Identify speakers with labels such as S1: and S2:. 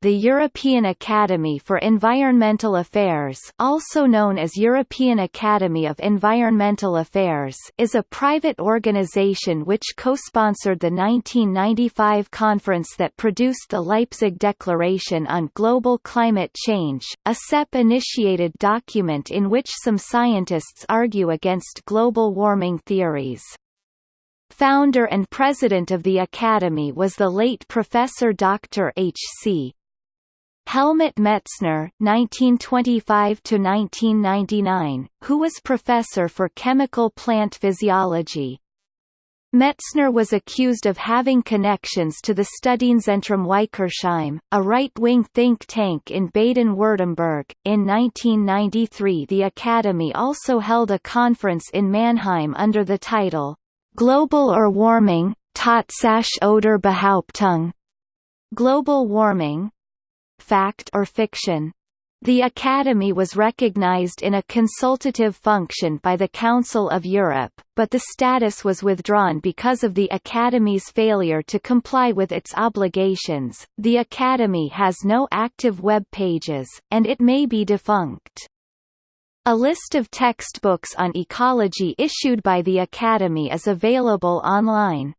S1: the European Academy for Environmental Affairs also known as European Academy of Environmental Affairs is a private organization which co-sponsored the 1995 conference that produced the Leipzig Declaration on Global Climate Change, a CEP-initiated document in which some scientists argue against global warming theories. Founder and president of the Academy was the late Professor Dr. H.C. Helmut Metzner (1925–1999), who was professor for chemical plant physiology. Metzner was accused of having connections to the Studienzentrum Weikersheim, a right-wing think tank in Baden-Württemberg. In 1993 the Academy also held a conference in Mannheim under the title, Globale Erwärmung, Tatsache oder Behauptung. Global Warming, Fact or Fiction. The Academy was recognized in a consultative function by the Council of Europe, but the status was withdrawn because of the Academy's failure to comply with its obligations. The Academy has no active web pages, and it may be defunct. A list of textbooks on ecology issued by the Academy is available online.